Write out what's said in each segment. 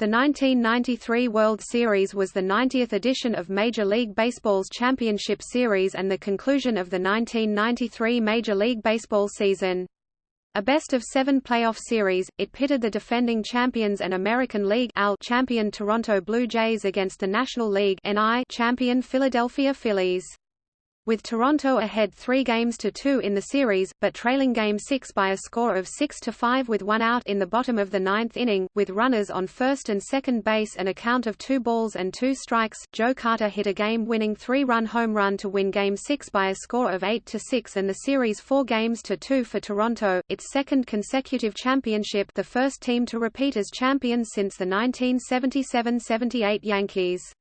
The 1993 World Series was the 90th edition of Major League Baseball's Championship Series and the conclusion of the 1993 Major League Baseball season. A best-of-seven playoff series, it pitted the defending champions and American League champion Toronto Blue Jays against the National League champion Philadelphia Phillies with Toronto ahead three games to two in the series, but trailing Game 6 by a score of 6–5 with one out in the bottom of the ninth inning, with runners on first and second base and a count of two balls and two strikes, Joe Carter hit a game-winning three-run home run to win Game 6 by a score of 8–6 and the series four games to two for Toronto, its second consecutive championship the first team to repeat as champions since the 1977–78 Yankees.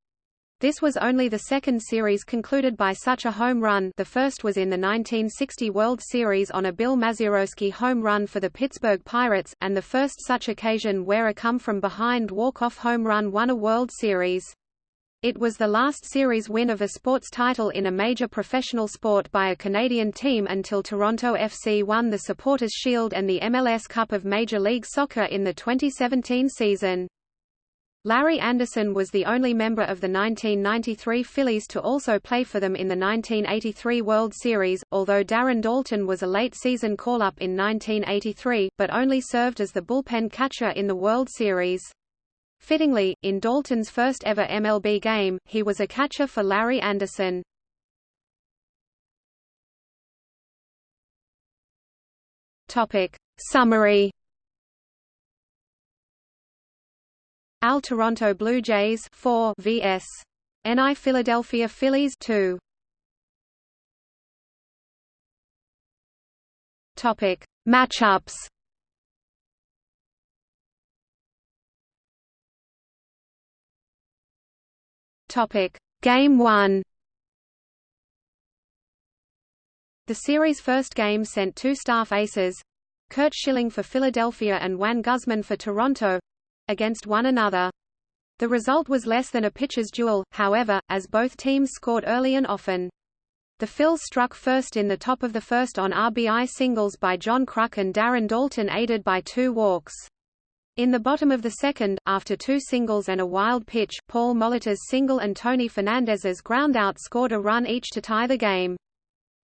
This was only the second series concluded by such a home run the first was in the 1960 World Series on a Bill Mazeroski home run for the Pittsburgh Pirates, and the first such occasion where a come-from-behind walk-off home run won a World Series. It was the last series win of a sports title in a major professional sport by a Canadian team until Toronto FC won the Supporters' Shield and the MLS Cup of Major League Soccer in the 2017 season. Larry Andersen was the only member of the 1993 Phillies to also play for them in the 1983 World Series, although Darren Daulton was a late-season call-up in 1983, but only served as the bullpen catcher in the World Series. Fittingly, in Daulton's first ever MLB game, he was a catcher for Larry Andersen. Topic. Summary AL Toronto Blue Jays 4 vs. NI Philadelphia Phillies 2. Topic: Matchups. Topic: Game 1. The series' first game sent two staff aces, Curt Schilling for Philadelphia and Juan Guzman for Toronto, against one another. The result was less than a pitcher's duel, however, as both teams scored early and often. The Phils struck first in the top of the first on RBI singles by John Kruk and Darren Daulton aided by two walks. In the bottom of the second, after two singles and a wild pitch, Paul Molitor's single and Tony Fernandez's groundout scored a run each to tie the game.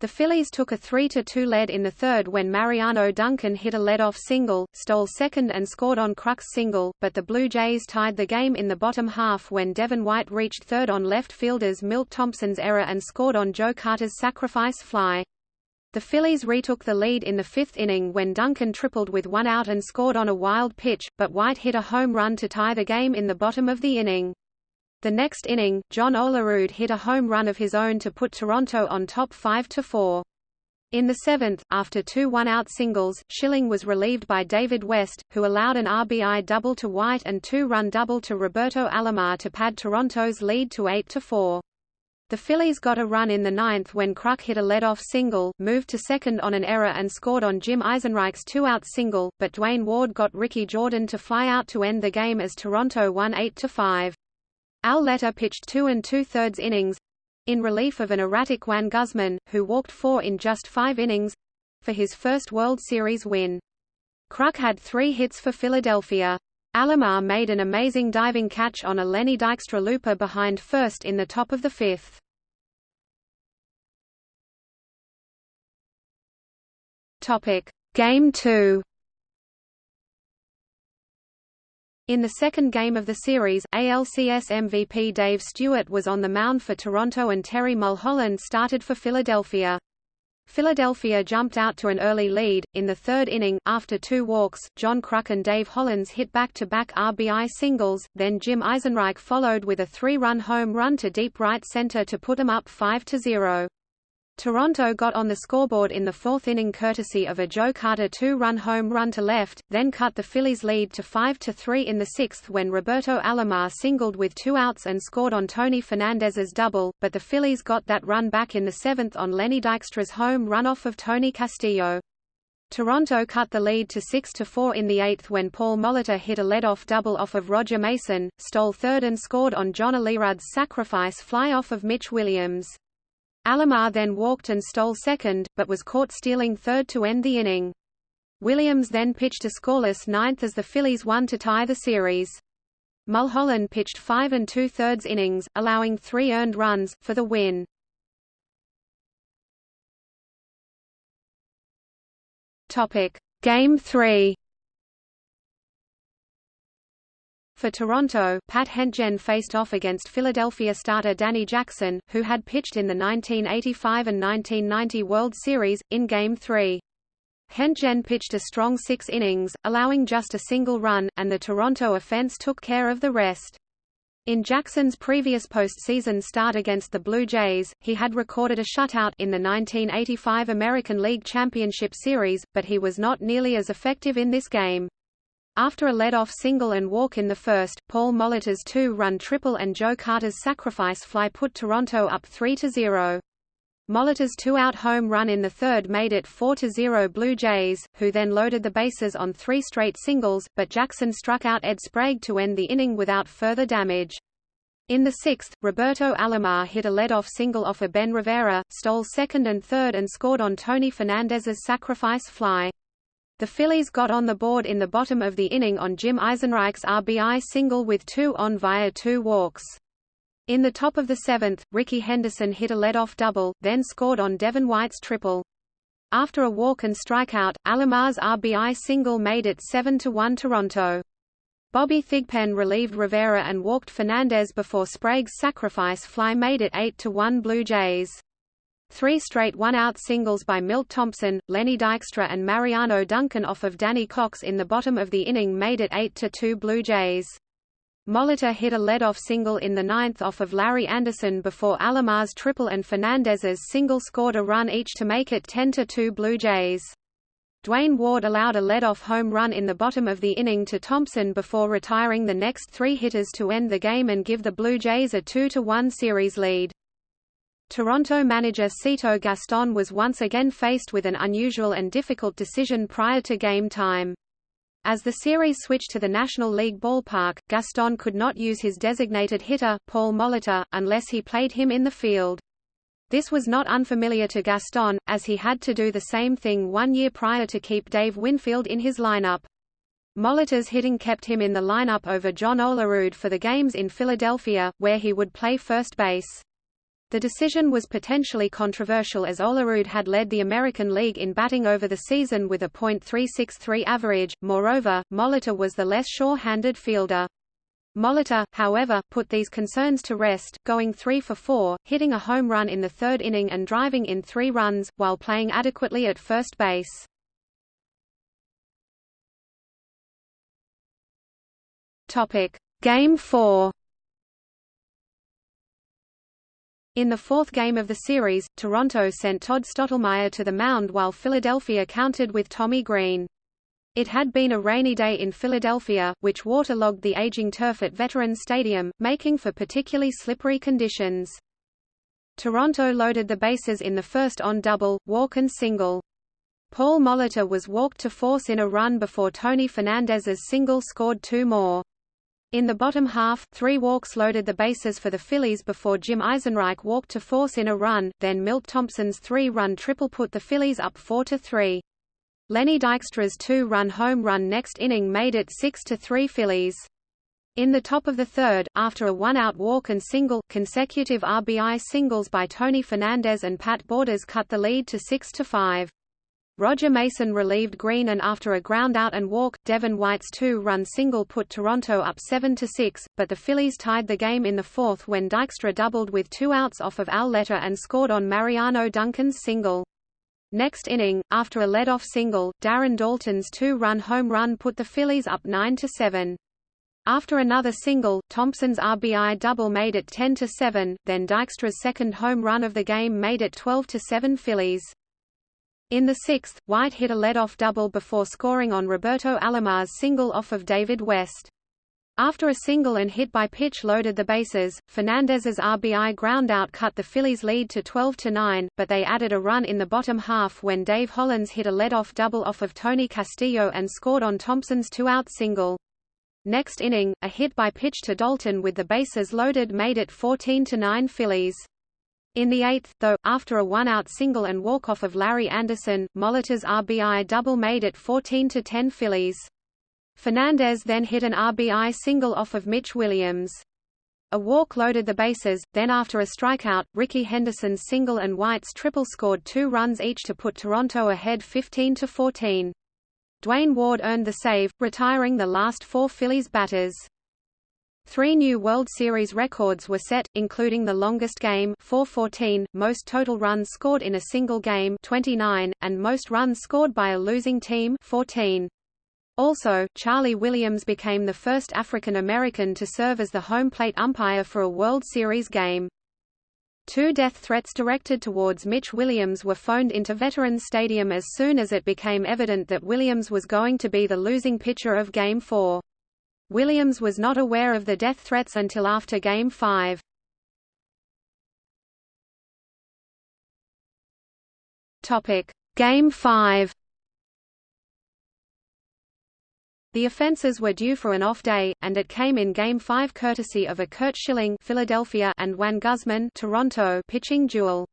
The Phillies took a 3–2 lead in the third when Mariano Duncan hit a lead-off single, stole second and scored on Kruk's single, but the Blue Jays tied the game in the bottom half when Devon White reached third on left fielder's Milt Thompson's error and scored on Joe Carter's sacrifice fly. The Phillies retook the lead in the fifth inning when Duncan tripled with one out and scored on a wild pitch, but White hit a home run to tie the game in the bottom of the inning. The next inning, John Olerud hit a home run of his own to put Toronto on top 5–4. In the seventh, after two one-out singles, Schilling was relieved by David West, who allowed an RBI double to White and two-run double to Roberto Alomar to pad Toronto's lead to 8–4. The Phillies got a run in the ninth when Kruk hit a lead-off single, moved to second on an error and scored on Jim Eisenreich's two-out single, but Duane Ward got Ricky Jordan to fly out to end the game as Toronto won 8–5. Al Leiter pitched two and two-thirds innings in relief of an erratic Juan Guzman, who walked four in just five innings for his first World Series win. Kruk had three hits for Philadelphia. Alomar made an amazing diving catch on a Lenny Dykstra looper behind first in the top of the fifth. Game 2 In the second game of the series, ALCS MVP Dave Stewart was on the mound for Toronto and Terry Mulholland started for Philadelphia. Philadelphia jumped out to an early lead. In the third inning, after two walks, John Kruk and Dave Hollins hit back-to-back -back RBI singles, then Jim Eisenreich followed with a three-run home run to deep right center to put them up 5-0. Toronto got on the scoreboard in the fourth inning courtesy of a Joe Carter two-run home run to left, then cut the Phillies' lead to 5-3 in the sixth when Roberto Alomar singled with two outs and scored on Tony Fernandez's double, but the Phillies got that run back in the seventh on Lenny Dykstra's home run off of Tony Castillo. Toronto cut the lead to 6-4 in the eighth when Paul Molitor hit a lead-off double off of Roger Mason, stole third and scored on John Olerud's sacrifice fly off of Mitch Williams. Alomar then walked and stole second, but was caught stealing third to end the inning. Williams then pitched a scoreless ninth as the Phillies won to tie the series. Mulholland pitched five and two-thirds innings, allowing three earned runs, for the win. Game 3 For Toronto, Pat Hentgen faced off against Philadelphia starter Danny Jackson, who had pitched in the 1985 and 1990 World Series, in Game 3. Hentgen pitched a strong six innings, allowing just a single run, and the Toronto offense took care of the rest. In Jackson's previous postseason start against the Blue Jays, he had recorded a shutout in the 1985 American League Championship Series, but he was not nearly as effective in this game. After a lead-off single and walk in the first, Paul Molitor's two-run triple and Joe Carter's sacrifice fly put Toronto up 3–0. Molitor's two-out home run in the third made it 4–0 Blue Jays, who then loaded the bases on three straight singles, but Jackson struck out Ed Sprague to end the inning without further damage. In the sixth, Roberto Alomar hit a lead-off single off a Ben Rivera, stole second and third and scored on Tony Fernandez's sacrifice fly. The Phillies got on the board in the bottom of the inning on Jim Eisenreich's RBI single with two on via two walks. In the top of the seventh, Rickey Henderson hit a lead-off double, then scored on Devon White's triple. After a walk and strikeout, Alomar's RBI single made it 7–1 Toronto. Bobby Thigpen relieved Rivera and walked Fernandez before Sprague's sacrifice fly made it 8–1 Blue Jays. Three straight one-out singles by Milt Thompson, Lenny Dykstra and Mariano Duncan off of Danny Cox in the bottom of the inning made it 8–2 Blue Jays. Molitor hit a lead-off single in the ninth off of Larry Andersen before Alomar's triple and Fernandez's single scored a run each to make it 10–2 Blue Jays. Duane Ward allowed a lead-off home run in the bottom of the inning to Thompson before retiring the next three hitters to end the game and give the Blue Jays a 2–1 series lead. Toronto manager Cito Gaston was once again faced with an unusual and difficult decision prior to game time. As the series switched to the National League ballpark, Gaston could not use his designated hitter, Paul Molitor, unless he played him in the field. This was not unfamiliar to Gaston, as he had to do the same thing one year prior to keep Dave Winfield in his lineup. Molitor's hitting kept him in the lineup over John Olerud for the games in Philadelphia, where he would play first base. The decision was potentially controversial as Olerud had led the American League in batting over the season with a .363 average, moreover, Molitor was the less sure-handed fielder. Molitor, however, put these concerns to rest, going 3 for 4, hitting a home run in the third inning and driving in three runs, while playing adequately at first base. Game 4 In the fourth game of the series, Toronto sent Todd Stottlemyre to the mound while Philadelphia countered with Tommy Greene. It had been a rainy day in Philadelphia, which waterlogged the aging turf at Veterans Stadium, making for particularly slippery conditions. Toronto loaded the bases in the first on double, walk and single. Paul Molitor was walked to force in a run before Tony Fernandez's single scored two more. In the bottom half, three walks loaded the bases for the Phillies before Jim Eisenreich walked to force in a run, then Milt Thompson's three-run triple put the Phillies up 4–3. Lenny Dykstra's two-run home run next inning made it 6–3 Phillies. In the top of the third, after a one-out walk and single, consecutive RBI singles by Tony Fernandez and Pat Borders cut the lead to 6–5. Roger Mason relieved Greene and after a ground-out and walk, Devon White's two-run single put Toronto up 7–6, but the Phillies tied the game in the fourth when Dykstra doubled with two outs off of Al Leiter and scored on Mariano Duncan's single. Next inning, after a lead-off single, Darren Daulton's two-run home run put the Phillies up 9–7. After another single, Thompson's RBI double made it 10–7, then Dykstra's second home run of the game made it 12–7 Phillies. In the sixth, White hit a lead-off double before scoring on Roberto Alomar's single off of David West. After a single and hit by pitch loaded the bases, Fernandez's RBI groundout cut the Phillies' lead to 12–9, but they added a run in the bottom half when Dave Hollins hit a lead-off double off of Tony Castillo and scored on Thompson's two-out single. Next inning, a hit by pitch to Daulton with the bases loaded made it 14–9 Phillies. In the eighth, though, after a one-out single and walk-off of Larry Andersen, Molitor's RBI double made it 14–10 Phillies. Fernandez then hit an RBI single off of Mitch Williams. A walk loaded the bases, then after a strikeout, Rickey Henderson's single and White's triple scored two runs each to put Toronto ahead 15–14. Duane Ward earned the save, retiring the last four Phillies batters. Three new World Series records were set, including the longest game 414, most total runs scored in a single game 29, and most runs scored by a losing team 14. Also, Charlie Williams became the first African American to serve as the home plate umpire for a World Series game. Two death threats directed towards Mitch Williams were phoned into Veterans Stadium as soon as it became evident that Williams was going to be the losing pitcher of Game 4. Williams was not aware of the death threats until after Game 5. Game 5 The offenses were due for an off day, and it came in Game 5 courtesy of a Curt Schilling Philadelphia and Juan Guzman Toronto pitching duel.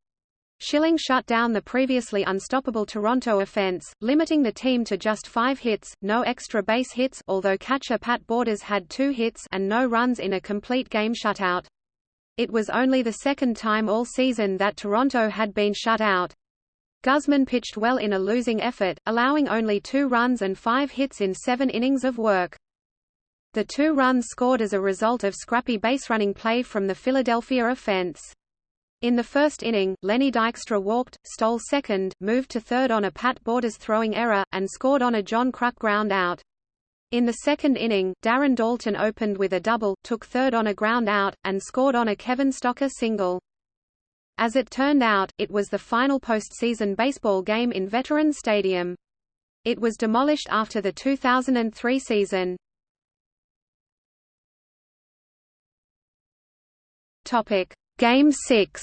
Schilling shut down the previously unstoppable Toronto offense, limiting the team to just five hits, no extra base hits although catcher Pat Borders had two hits and no runs in a complete game shutout. It was only the second time all season that Toronto had been shut out. Guzman pitched well in a losing effort, allowing only two runs and five hits in seven innings of work. The two runs scored as a result of scrappy baserunning play from the Philadelphia offense. In the first inning, Lenny Dykstra walked, stole second, moved to third on a Pat Borders throwing error, and scored on a John Kruk ground out. In the second inning, Darren Daulton opened with a double, took third on a ground out, and scored on a Kevin Stocker single. As it turned out, it was the final postseason baseball game in Veterans Stadium. It was demolished after the 2003 season. Topic: Game 6.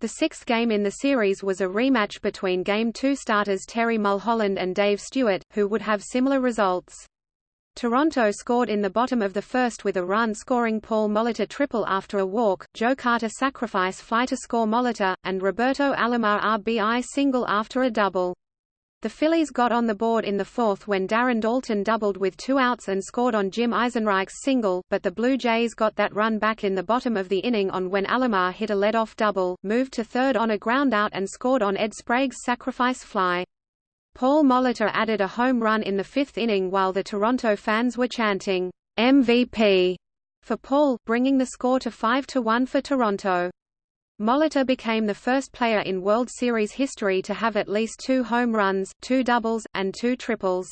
The sixth game in the series was a rematch between Game 2 starters Terry Mulholland and Dave Stewart, who would have similar results. Toronto scored in the bottom of the first with a run scoring Paul Molitor triple after a walk, Joe Carter sacrifice fly to score Molitor, and Roberto Alomar RBI single after a double. The Phillies got on the board in the fourth when Darren Daulton doubled with two outs and scored on Jim Eisenreich's single, but the Blue Jays got that run back in the bottom of the inning on when Alomar hit a lead-off double, moved to third on a groundout and scored on Ed Sprague's sacrifice fly. Paul Molitor added a home run in the fifth inning while the Toronto fans were chanting, MVP, for Paul, bringing the score to 5–1 for Toronto. Molitor became the first player in World Series history to have at least two home runs, two doubles, and two triples.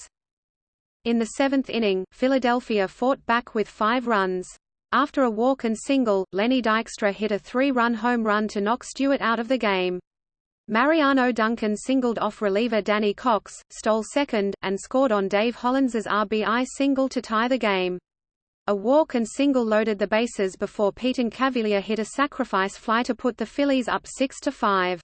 In the seventh inning, Philadelphia fought back with five runs. After a walk and single, Lenny Dykstra hit a three-run home run to knock Stewart out of the game. Mariano Duncan singled off reliever Danny Cox, stole second, and scored on Dave Hollins's RBI single to tie the game. A walk and single loaded the bases before Pete Incaviglia hit a sacrifice fly to put the Phillies up 6–5.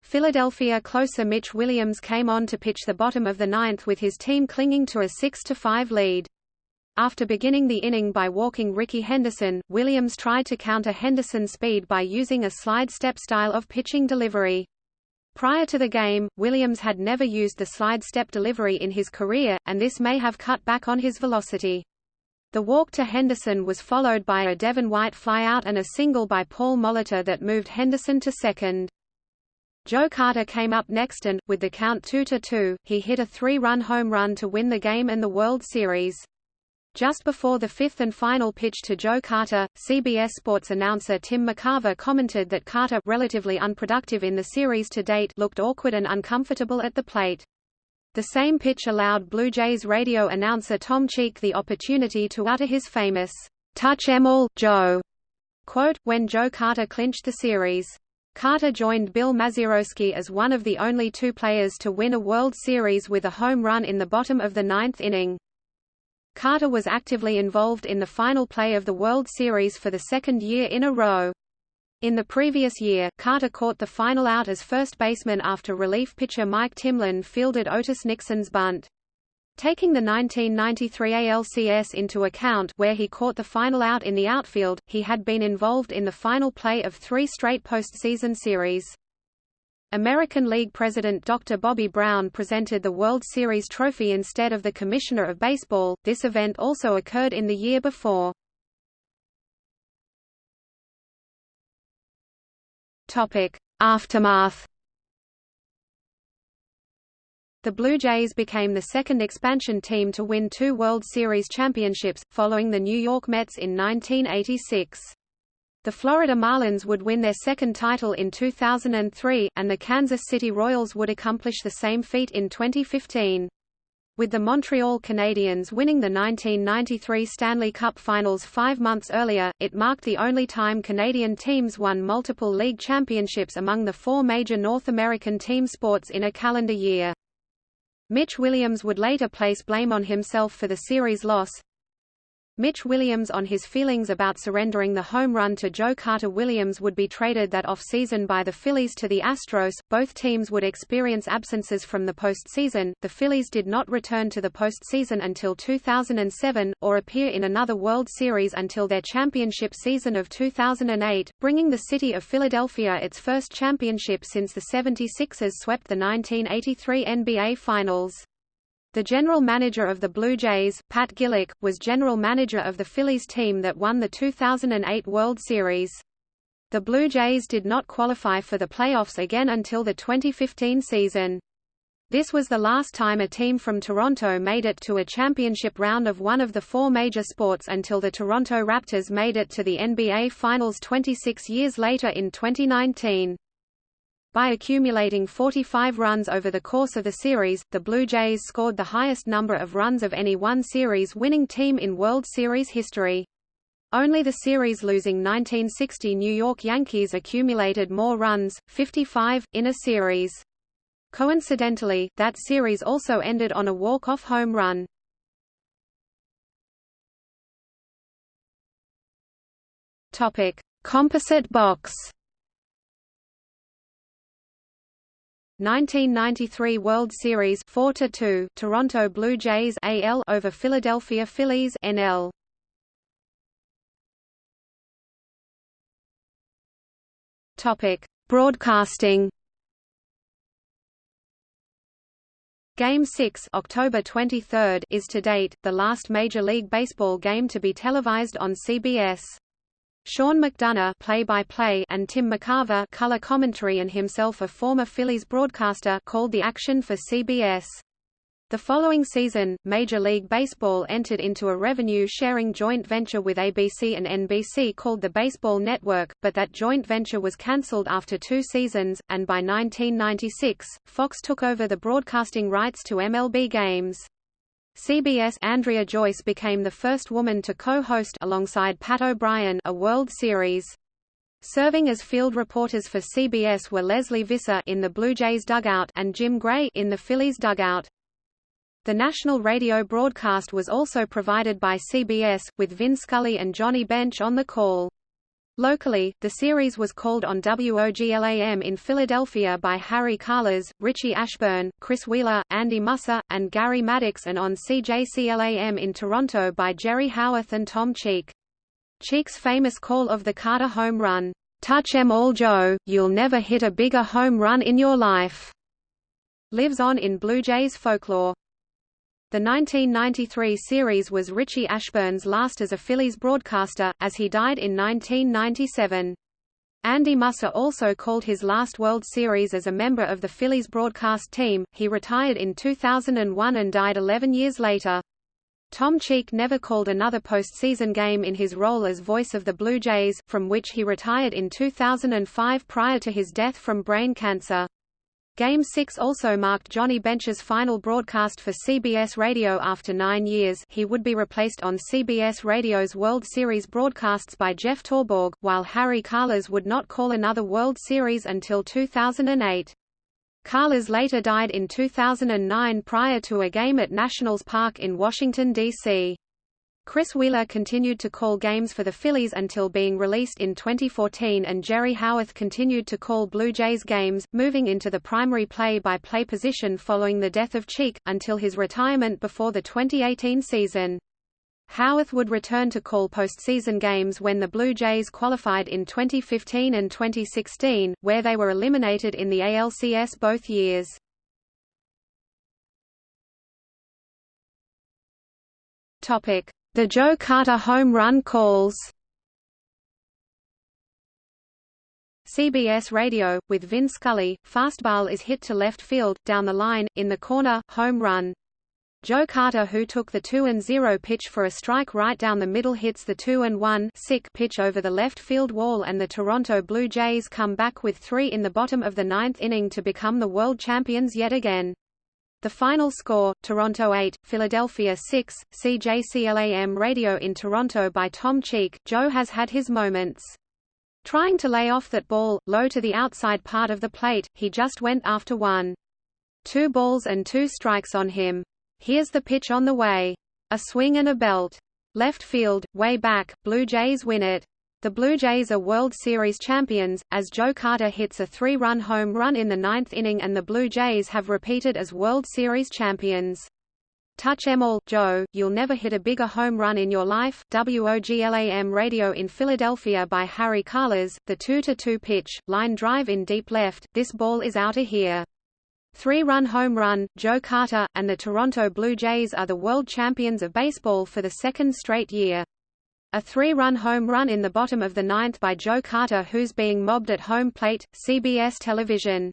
Philadelphia closer Mitch Williams came on to pitch the bottom of the ninth with his team clinging to a 6–5 lead. After beginning the inning by walking Rickey Henderson, Williams tried to counter Henderson's speed by using a slide-step style of pitching delivery. Prior to the game, Williams had never used the slide-step delivery in his career, and this may have cut back on his velocity. The walk to Henderson was followed by a Devon White flyout and a single by Paul Molitor that moved Henderson to second. Joe Carter came up next and, with the count 2–2, he hit a three-run home run to win the game and the World Series. Just before the fifth and final pitch to Joe Carter, CBS Sports announcer Tim McCarver commented that Carter, relatively unproductive in the series to date, looked awkward and uncomfortable at the plate. The same pitch allowed Blue Jays radio announcer Tom Cheek the opportunity to utter his famous, "'Touch em all, Joe' quote, when Joe Carter clinched the series. Carter joined Bill Mazeroski as one of the only two players to win a World Series with a home run in the bottom of the ninth inning. Carter was actively involved in the final play of the World Series for the second year in a row. In the previous year, Carter caught the final out as first baseman after relief pitcher Mike Timlin fielded Otis Nixon's bunt. Taking the 1993 ALCS into account where he caught the final out in the outfield, he had been involved in the final play of three straight postseason series. American League President Dr. Bobby Brown presented the World Series trophy instead of the Commissioner of Baseball. This event also occurred in the year before. Aftermath. The Blue Jays became the second expansion team to win two World Series championships, following the New York Mets in 1986. The Florida Marlins would win their second title in 2003, and the Kansas City Royals would accomplish the same feat in 2015. With the Montreal Canadiens winning the 1993 Stanley Cup Finals five months earlier, it marked the only time Canadian teams won multiple league championships among the four major North American team sports in a calendar year. Mitch Williams would later place blame on himself for the series loss, Mitch Williams on his feelings about surrendering the home run to Joe Carter Williams would be traded that off-season by the Phillies to the Astros. Both teams would experience absences from the postseason. The Phillies did not return to the postseason until 2007, or appear in another World Series until their championship season of 2008, bringing the city of Philadelphia its first championship since the 76ers swept the 1983 NBA Finals. The general manager of the Blue Jays, Pat Gillick, was general manager of the Phillies team that won the 2008 World Series. The Blue Jays did not qualify for the playoffs again until the 2015 season. This was the last time a team from Toronto made it to a championship round of one of the four major sports until the Toronto Raptors made it to the NBA Finals 26 years later in 2019. By accumulating 45 runs over the course of the series, the Blue Jays scored the highest number of runs of any one series-winning team in World Series history. Only the series-losing 1960 New York Yankees accumulated more runs, 55, in a series. Coincidentally, that series also ended on a walk-off home run. Topic: Composite box 1993 World Series 4 2 Toronto Blue Jays AL over Philadelphia Phillies NL Topic Broadcasting Game 6 October 23 is to date, the last Major League Baseball game to be televised on CBS. Sean McDonough play-by-play and Tim McCarver color commentary and himself a former Phillies broadcaster called the action for CBS. The following season, Major League Baseball entered into a revenue-sharing joint venture with ABC and NBC called the Baseball Network, but that joint venture was cancelled after two seasons, and by 1996, Fox took over the broadcasting rights to MLB games. CBS Andrea Joyce became the first woman to co-host alongside Pat O'Brien a World Series. Serving as field reporters for CBS were Lesley Visser in the Blue Jays dugout and Jim Gray in the Phillies dugout. The national radio broadcast was also provided by CBS, with Vin Scully and Johnny Bench on the call. Locally, the series was called on WOGLAM in Philadelphia by Harry Kalas, Richie Ashburn, Chris Wheeler, Andy Musser, and Gary Maddox and on CJCLAM in Toronto by Jerry Howarth and Tom Cheek. Cheek's famous call of the Carter home run, "'Touch 'em all Joe, you'll never hit a bigger home run in your life' lives on in Blue Jays folklore. The 1993 series was Richie Ashburn's last as a Phillies broadcaster, as he died in 1997. Andy Musser also called his last World Series as a member of the Phillies broadcast team. He retired in 2001 and died 11 years later. Tom Cheek never called another postseason game in his role as voice of the Blue Jays, from which he retired in 2005 prior to his death from brain cancer. Game 6 also marked Johnny Bench's final broadcast for CBS Radio after nine years he would be replaced on CBS Radio's World Series broadcasts by Jeff Torborg, while Harry Kalas would not call another World Series until 2008. Kalas later died in 2009 prior to a game at Nationals Park in Washington, D.C. Chris Wheeler continued to call games for the Phillies until being released in 2014 and Jerry Howarth continued to call Blue Jays games, moving into the primary play-by-play -play position following the death of Cheek, until his retirement before the 2018 season. Howarth would return to call postseason games when the Blue Jays qualified in 2015 and 2016, where they were eliminated in the ALCS both years. The Joe Carter home run calls CBS Radio, with Vin Scully, fastball is hit to left field, down the line, in the corner, home run. Joe Carter who took the 2-0 pitch for a strike right down the middle hits the 2-1 pitch over the left field wall and the Toronto Blue Jays come back with three in the bottom of the ninth inning to become the world champions yet again. The final score, Toronto 8, Philadelphia 6, CJCLAM radio in Toronto by Tom Cheek, Joe has had his moments. Trying to lay off that ball, low to the outside part of the plate, he just went after one. Two balls and two strikes on him. Here's the pitch on the way. A swing and a belt. Left field, way back, Blue Jays win it. The Blue Jays are World Series champions, as Joe Carter hits a three-run home run in the ninth inning and the Blue Jays have repeated as World Series champions. Touch em all, Joe, you'll never hit a bigger home run in your life. WOGLAM radio in Philadelphia by Harry Kalas, the 2-2 pitch, line drive in deep left, this ball is out of here. Three-run home run, Joe Carter, and the Toronto Blue Jays are the world champions of baseball for the second straight year. A three-run home run in the bottom of the ninth by Joe Carter who's being mobbed at home plate, CBS television.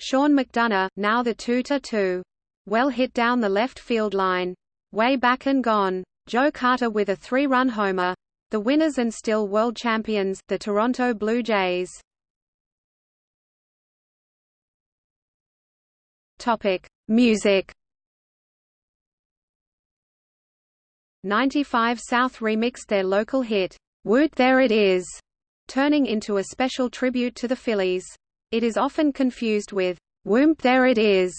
Sean McDonough, now the 2-2. Well hit down the left field line. Way back and gone. Joe Carter with a three-run homer. The winners and still world champions, the Toronto Blue Jays. Topic: Music. 95 South remixed their local hit, Woot There It Is, turning into a special tribute to the Phillies. It is often confused with Whoomp There It Is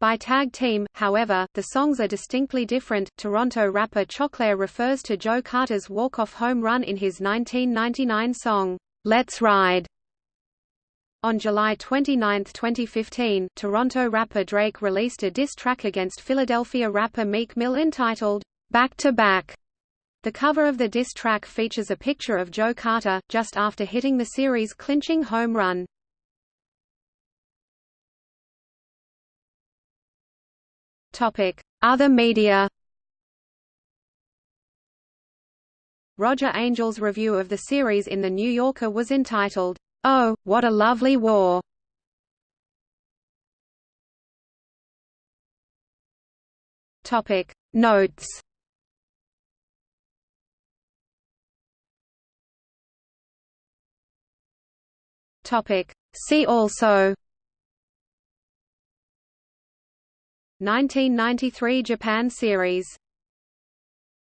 by Tag Team, however, the songs are distinctly different. Toronto rapper Choclair refers to Joe Carter's walk-off home run in his 1999 song, Let's Ride, on July 29, 2015, Toronto rapper Drake released a diss track against Philadelphia rapper Meek Mill entitled, Back to Back. The cover of the diss track features a picture of Joe Carter, just after hitting the series clinching home run. Other media Roger Angell's review of the series in The New Yorker was entitled, Oh, what a lovely war! Notes Topic. See also. 1993 Japan series